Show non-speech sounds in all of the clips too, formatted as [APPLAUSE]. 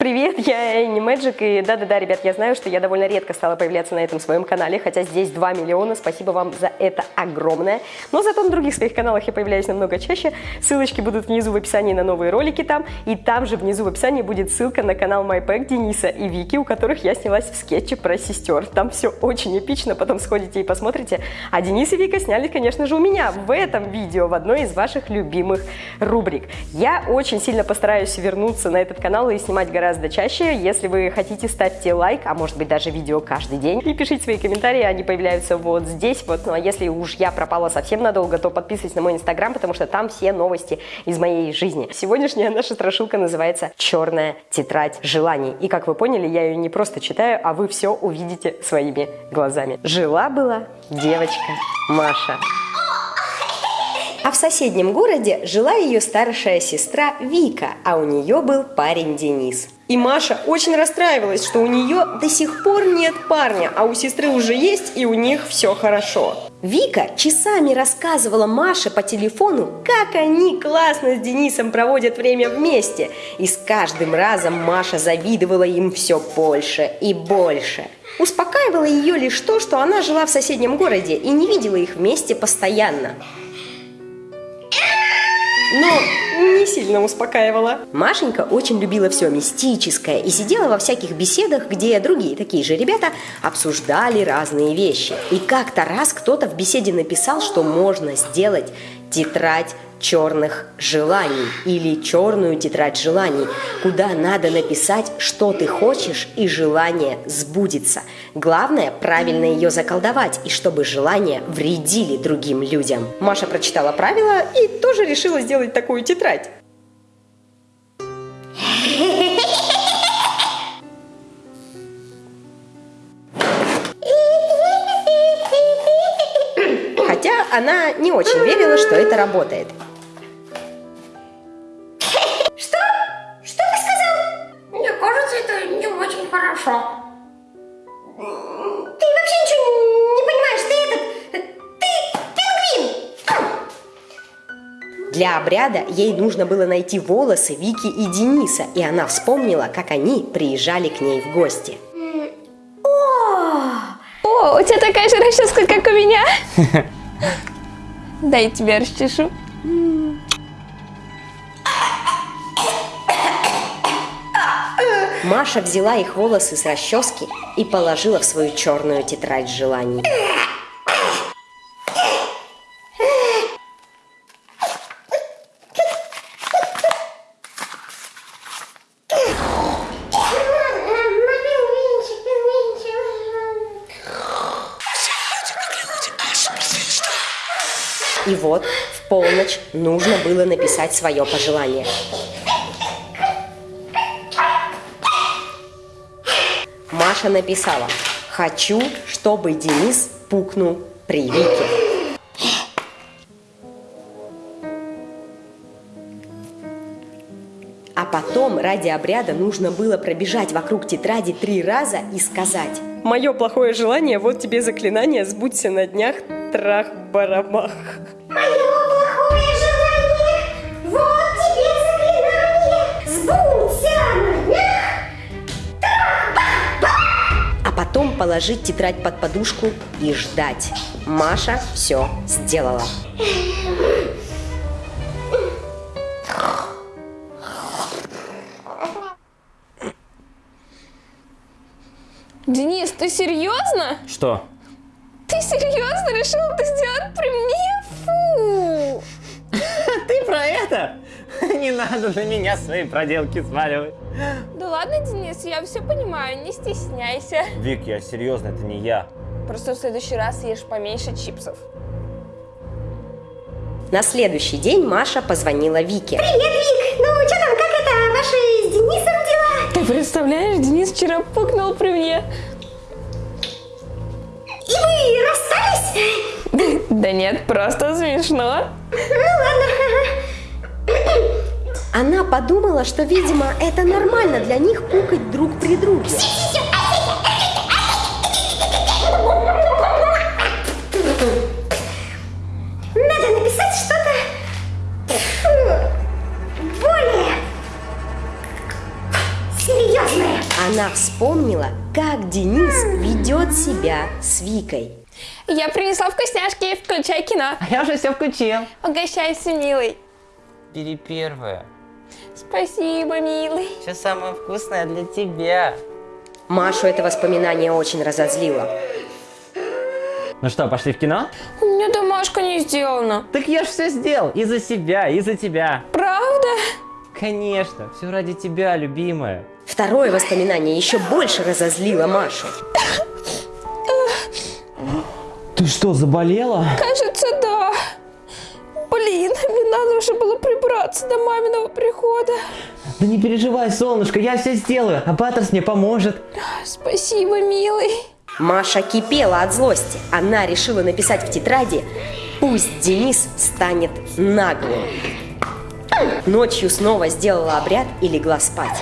Привет, я Энни Мэджик, и да-да-да, ребят, я знаю, что я довольно редко стала появляться на этом своем канале, хотя здесь 2 миллиона, спасибо вам за это огромное. Но зато на других своих каналах я появляюсь намного чаще, ссылочки будут внизу в описании на новые ролики там, и там же внизу в описании будет ссылка на канал MyPack Дениса и Вики, у которых я снялась в скетче про сестер. Там все очень эпично, потом сходите и посмотрите. А Денис и Вика сняли, конечно же, у меня в этом видео, в одной из ваших любимых рубрик. Я очень сильно постараюсь вернуться на этот канал и снимать гораздо гораздо чаще. Если вы хотите, ставьте лайк, а может быть даже видео каждый день. И пишите свои комментарии, они появляются вот здесь. Вот. Ну а если уж я пропала совсем надолго, то подписывайтесь на мой инстаграм, потому что там все новости из моей жизни. Сегодняшняя наша страшилка называется «Черная тетрадь желаний». И как вы поняли, я ее не просто читаю, а вы все увидите своими глазами. Жила-была девочка Маша. А в соседнем городе жила ее старшая сестра Вика, а у нее был парень Денис. И Маша очень расстраивалась, что у нее до сих пор нет парня, а у сестры уже есть, и у них все хорошо. Вика часами рассказывала Маше по телефону, как они классно с Денисом проводят время вместе. И с каждым разом Маша завидовала им все больше и больше. Успокаивало ее лишь то, что она жила в соседнем городе и не видела их вместе постоянно но не сильно успокаивала. Машенька очень любила все мистическое и сидела во всяких беседах, где другие такие же ребята обсуждали разные вещи. И как-то раз кто-то в беседе написал, что можно сделать тетрадь черных желаний или черную тетрадь желаний, куда надо написать, что ты хочешь, и желание сбудется. Главное правильно ее заколдовать, и чтобы желания вредили другим людям. Маша прочитала правила и тоже решила сделать такую тетрадь. Она не очень верила, что это работает. Для обряда ей нужно было найти волосы Вики и Дениса, и она вспомнила, как они приезжали к ней в гости. О, О у тебя такая же расческа, как у меня. Дай тебя расчешу. Маша взяла их волосы с расчески и положила в свою черную тетрадь желаний. И вот в полночь нужно было написать свое пожелание. Маша написала «Хочу, чтобы Денис пукнул при Вике». А потом ради обряда нужно было пробежать вокруг тетради три раза и сказать «Мое плохое желание, вот тебе заклинание, сбудься на днях, трах-барабах». Положить тетрадь под подушку и ждать. Маша все сделала. Денис, ты серьезно? Что? Ты серьезно решил это сделать при мне? Фу! [LAUGHS] Ты про это? [LAUGHS] Не надо на меня свои проделки сваливать. Да ладно, Денис, я все понимаю, не стесняйся. Вик, я серьезно, это не я. Просто в следующий раз ешь поменьше чипсов. На следующий день Маша позвонила Вике. Привет, Вик! Ну, что там, как это, ваши с Денисом дела? Ты представляешь, Денис вчера пукнул при мне. И вы расстались? [LAUGHS] Да нет, просто смешно. Ну ладно. Она подумала, что, видимо, это нормально для них пукать друг при друге. Надо написать что-то более серьезное. Она вспомнила, как Денис ведет себя с Викой. Я принесла вкусняшки, включай кино. А я уже все включил. Угощайся, милый. Бери первое. Спасибо, милый. Все самое вкусное для тебя. Машу это воспоминание очень разозлило. Ну что, пошли в кино? У меня домашка не сделана. Так я ж все сделал. И за себя, и за тебя. Правда? Конечно, все ради тебя, любимая. Второе воспоминание еще больше разозлило Машу. Ты что, заболела? Кажется, да. Блин, надо уже было прибраться до маминого прихода. Да не переживай, солнышко, я все сделаю, а Паттерс мне поможет. Спасибо, милый. Маша кипела от злости. Она решила написать в тетради «Пусть Денис станет наглым». Ночью снова сделала обряд и легла спать.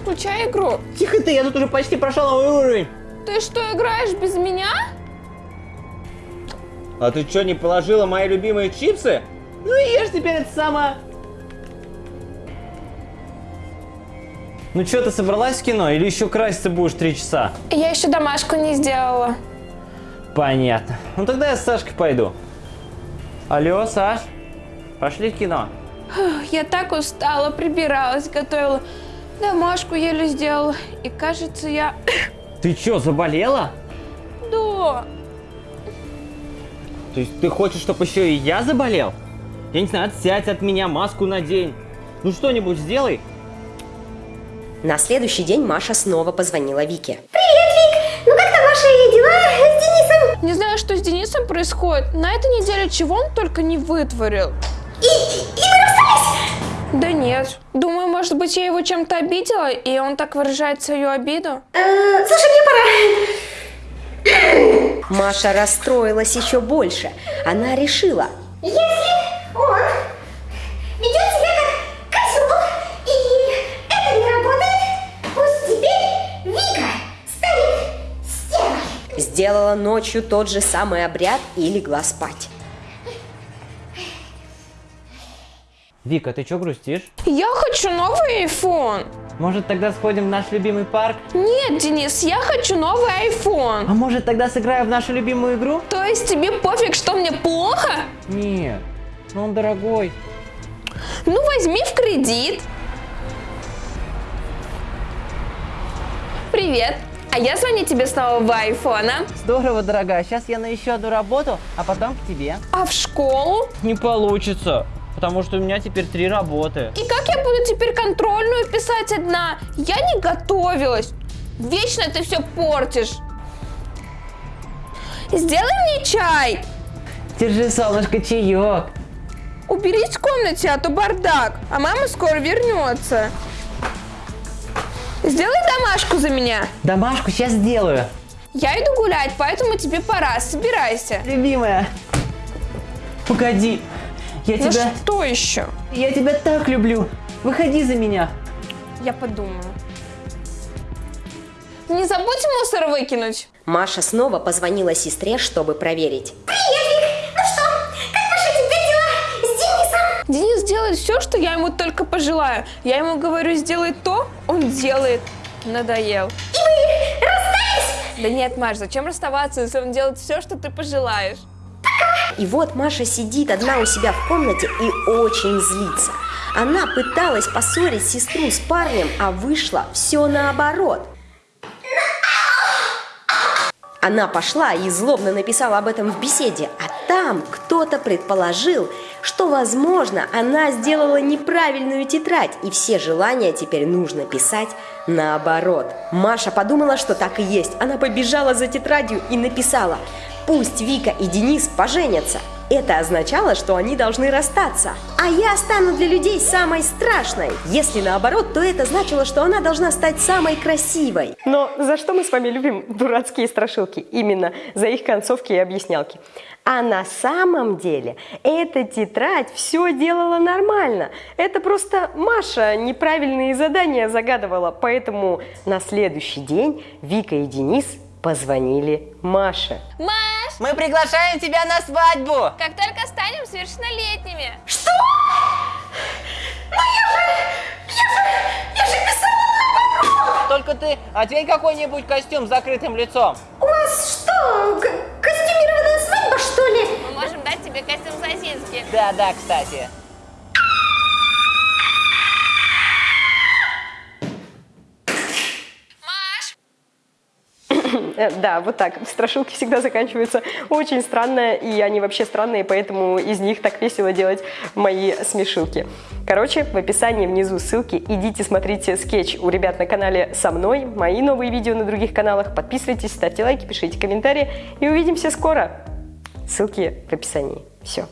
Включай игру. Тихо ты, я тут уже почти прошел новый уровень. Ты что, играешь без меня? А ты что, не положила мои любимые чипсы? Ну и ешь теперь это само. Ну что, ты собралась в кино или еще краситься будешь три часа? Я еще домашку не сделала. Понятно. Ну тогда я с Сашкой пойду. Алло, Саш, пошли в кино. Я так устала, прибиралась, готовила. Домашку еле сделала. И кажется, я... Ты что, заболела? Да. То есть ты хочешь, чтобы еще и я заболел? Я не знаю, отсядь от меня, маску надень. Ну что-нибудь сделай. На следующий день Маша снова позвонила Вике. Ну как там ваши дела с Денисом? Не знаю, что с Денисом происходит. На этой неделе чего он только не вытворил. И, и вы расстались? Да нет. Думаю, может быть, я его чем-то обидела, и он так выражает свою обиду. Э, слушай, мне пора. Маша расстроилась еще больше. Она решила, Если он ведет себя как козел, и это не работает, пусть теперь Вика станет стервой. сделала ночью тот же самый обряд и легла спать. Вика, ты что грустишь? Я хочу новый iPhone. Может тогда сходим в наш любимый парк? Нет, Денис, я хочу новый iPhone. А может тогда сыграем в нашу любимую игру? То есть тебе пофиг, что мне плохо? Нет, но он дорогой. Ну, возьми в кредит. Привет. А я звоню тебе с нового айфона. Здорово, дорогая. Сейчас я на еще одну работу, а потом к тебе. А в школу? Не получится, потому что у меня теперь три работы. И как я буду теперь контрольную писать одна? Я не готовилась. Вечно ты все портишь. Сделай мне чай. Держи, солнышко, чаек. Уберись в комнате, а то бардак. А мама скоро вернется. Сделай домашку за меня. Домашку сейчас сделаю. Я иду гулять, поэтому тебе пора. Собирайся. Любимая. Погоди. Я Ну тебя... что еще? Я тебя так люблю. Выходи за меня. Я подумаю. Не забудь мусор выкинуть. Маша снова позвонила сестре, чтобы проверить. Привет. Ну что, как ваши теперь дела с Денисом? Денис делает все, что я ему только пожелаю. Я ему говорю, сделай то, он делает. Надоел. И вы расстались? Да нет, Маш, зачем расставаться, если он делает все, что ты пожелаешь? И вот Маша сидит одна у себя в комнате и очень злится. Она пыталась поссорить сестру с парнем, а вышло все наоборот. Она пошла и злобно написала об этом в беседе, а там кто-то предположил, что, возможно, она сделала неправильную тетрадь, и все желания теперь нужно писать наоборот. Маша подумала, что так и есть. Она побежала за тетрадью и написала «Пусть Вика и Денис поженятся». Это означало, что они должны расстаться. А я стану для людей самой страшной. Если наоборот, то это значило, что она должна стать самой красивой. Но за что мы с вами любим дурацкие страшилки? Именно за их концовки и объяснялки. А на самом деле эта тетрадь все делала нормально. Это просто Маша неправильные задания загадывала. Поэтому на следующий день Вика и Денис позвонили Маше. Маш! Мы приглашаем тебя на свадьбу! Как только станем совершеннолетними. Что? Ну я же, я же, я же писала Только ты одень какой-нибудь костюм с закрытым лицом. У вас что, костюмированная свадьба, что ли? Мы можем дать тебе костюм сосиски. Да-да, кстати. Да, вот так. Страшилки всегда заканчиваются очень странно, и они вообще странные, поэтому из них так весело делать мои смешилки. Короче, в описании внизу ссылки. Идите смотрите скетч у ребят на канале со мной, мои новые видео на других каналах. Подписывайтесь, ставьте лайки, пишите комментарии, и увидимся скоро. Ссылки в описании. Все.